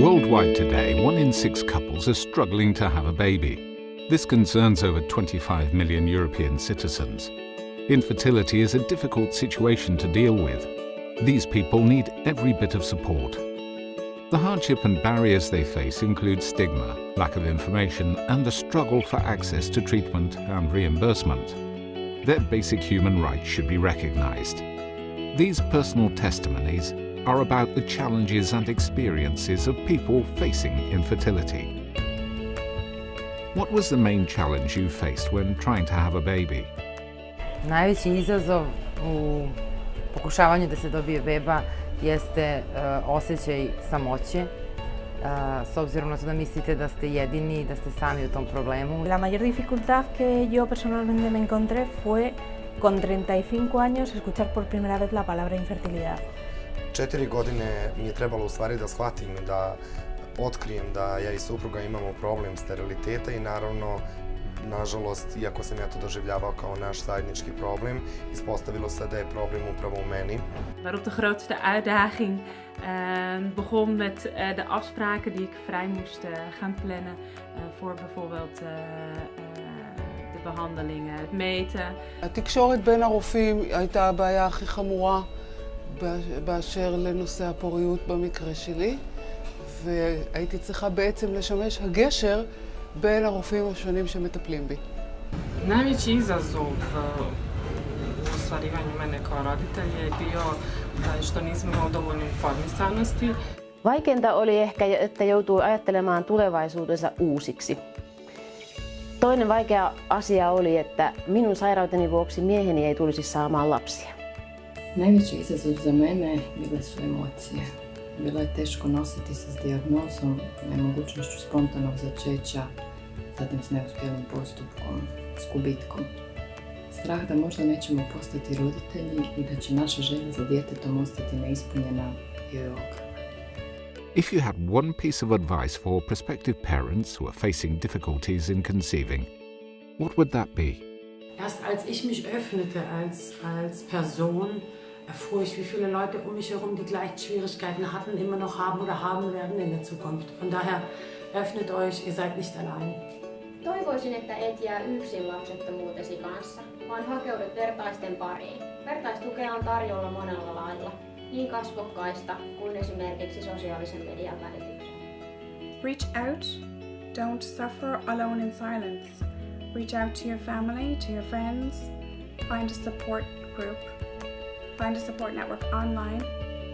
Worldwide today, one in six couples are struggling to have a baby. This concerns over 25 million European citizens. Infertility is a difficult situation to deal with. These people need every bit of support. The hardship and barriers they face include stigma, lack of information and the struggle for access to treatment and reimbursement. Their basic human rights should be recognised. These personal testimonies are about the challenges and experiences of people facing infertility. What was the main challenge you faced when trying to have a baby? Najveći izazov u pokušavanju da se dobije beba jeste uh, osjećaj samoće, uh, s obzirom na to da mislite da ste jedini i da ste sami u tom problemu. La mayor dificultad que yo personalmente me encontré fue con 35 años escuchar por primera vez la palabra infertilidad. Četiri godine mi je trebalo u stvari da shvatim, da otkrijem da ja i supruga imamo problem steriliteta i naravno nažalost, iako sam ja to doživljavao kao naš zajednički problem, ispostavilo se da je problem upravo u meni. Waarop de grootste uitdaging uh, begon met uh, de afspraken die ik vrij moest uh, gaan plannen uh, voor bijvoorbeeld uh, uh, de behandelingen, het meten. התקשורת בין הרופאים הייתה הבעיה הכי חמורה באשר לנושא הפוריות במקרה שלי, והייתי צריכה בעצם לשמש הגשר בין הרופאים השונים שמטפלים בי. Najveći izazov u ostvarivanju mene kao roditelja je bio što nismo imali dovoljno informisanosti. Vaikeinta oli ehkä, että joutuu ajattelemaan tulevaisuutensa uusiksi. Toinen vaikea asia oli, että minun sairauteni vuoksi mieheni ei tulisi saamaan lapsia. Najveći izazov za mene bile su emocije. Bilo je teško nositi se s dijagnozom, nemogućnošću spontanog začeća, zatim s neuspjelim postupkom, s gubitkom. Strah da možda nećemo postati roditelji i da će naša želja za djetetom ostati neispunjena bio je. If you had one piece of advice for prospective parents who are facing difficulties in conceiving, what would that be? Erst als ich mich öffnete als, als Person, erfuhr ich, wie viele Leute um mich herum die gleichen Schwierigkeiten hatten, immer noch haben oder haben werden in der Zukunft. Von daher öffnet euch, ihr seid nicht allein. Toivoisin, että et jää yksin lapsettomuutesi kanssa, vaan hakeudut vertaisten pariin. Vertaistukea on tarjolla monella lailla, niin kasvokkaista kuin esimerkiksi sosiaalisen median välityksellä. Reach out, don't suffer alone in silence. Reach out to your family, to your friends, find a support group. Find a support network online.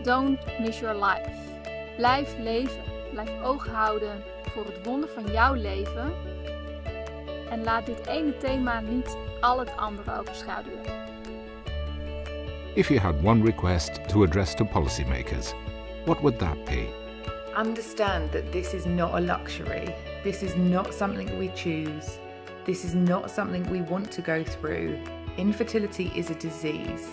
Don't miss your life. Blijf leven. Blijf oog houden voor het wonder van jouw leven. En laat dit ene thema niet al het andere overschaduwen. If you had one request to address to policymakers, what would that be? Understand that this is not a luxury. This is not something we choose. This is not something we want to go through. Infertility is a disease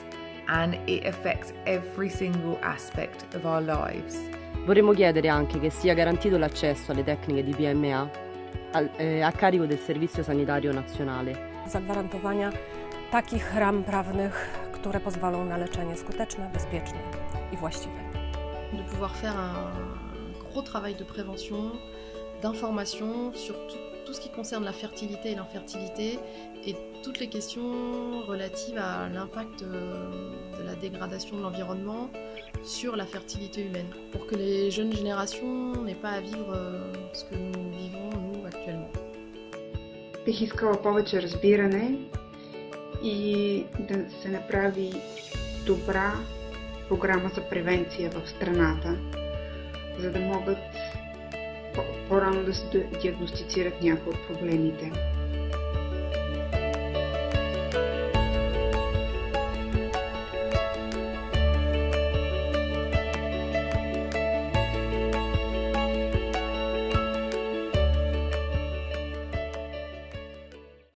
and it affects every single aspect of our lives. Vorremmo chiedere anche che sia garantito l'accesso alle tecniche di PMA al, eh, a carico del Servizio Sanitario Nazionale. Zagwarantowania takich ram prawnych, które pozwolą na leczenie skuteczne, bezpieczne i właściwe. De pouvoir faire un gros travail de prévention, d'information sur tout, tout ce qui concerne la fertilité et l'infertilité et toutes les questions relatives à l'impact de la dégradation de l'environnement sur la fertilité humaine, pour que les jeunes générations n'aient pas à vivre ce que nous vivons, nous, actuellement. Бих искала повече разбиране и да се направи добра програма за превенция в страната, за да могат по-рано да се диагностицират някои от проблемите.